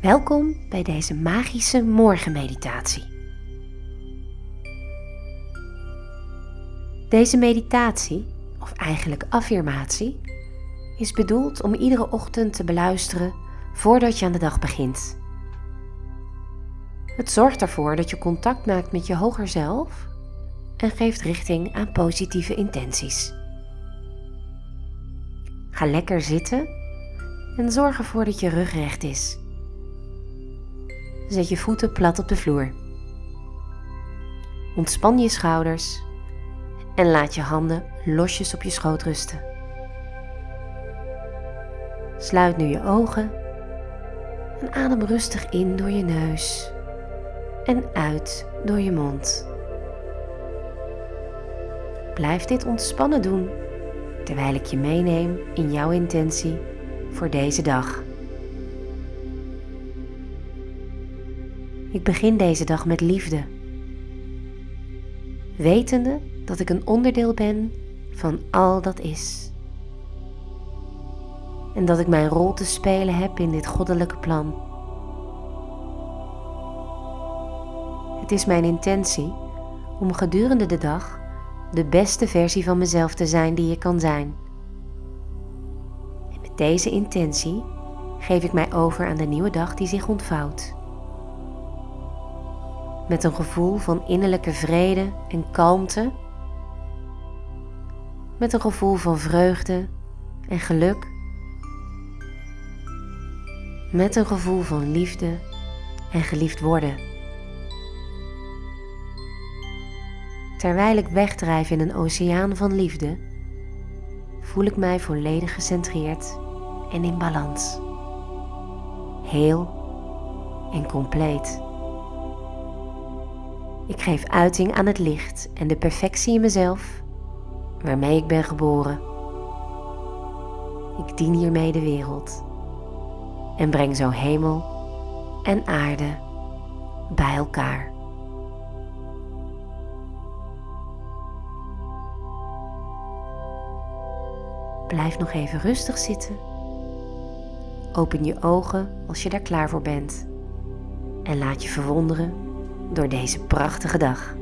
Welkom bij deze magische morgenmeditatie. Deze meditatie, of eigenlijk affirmatie, is bedoeld om iedere ochtend te beluisteren voordat je aan de dag begint. Het zorgt ervoor dat je contact maakt met je hoger zelf en geeft richting aan positieve intenties. Ga lekker zitten en zorg ervoor dat je rug recht is. Zet je voeten plat op de vloer. Ontspan je schouders en laat je handen losjes op je schoot rusten. Sluit nu je ogen en adem rustig in door je neus en uit door je mond. Blijf dit ontspannen doen terwijl ik je meeneem in jouw intentie voor deze dag. Ik begin deze dag met liefde, wetende dat ik een onderdeel ben van al dat is. En dat ik mijn rol te spelen heb in dit goddelijke plan. Het is mijn intentie om gedurende de dag de beste versie van mezelf te zijn die je kan zijn. En met deze intentie geef ik mij over aan de nieuwe dag die zich ontvouwt. Met een gevoel van innerlijke vrede en kalmte. Met een gevoel van vreugde en geluk. Met een gevoel van liefde en geliefd worden. Terwijl ik wegdrijf in een oceaan van liefde, voel ik mij volledig gecentreerd en in balans. Heel en compleet. Ik geef uiting aan het licht en de perfectie in mezelf waarmee ik ben geboren. Ik dien hiermee de wereld en breng zo hemel en aarde bij elkaar. Blijf nog even rustig zitten. Open je ogen als je daar klaar voor bent. En laat je verwonderen door deze prachtige dag.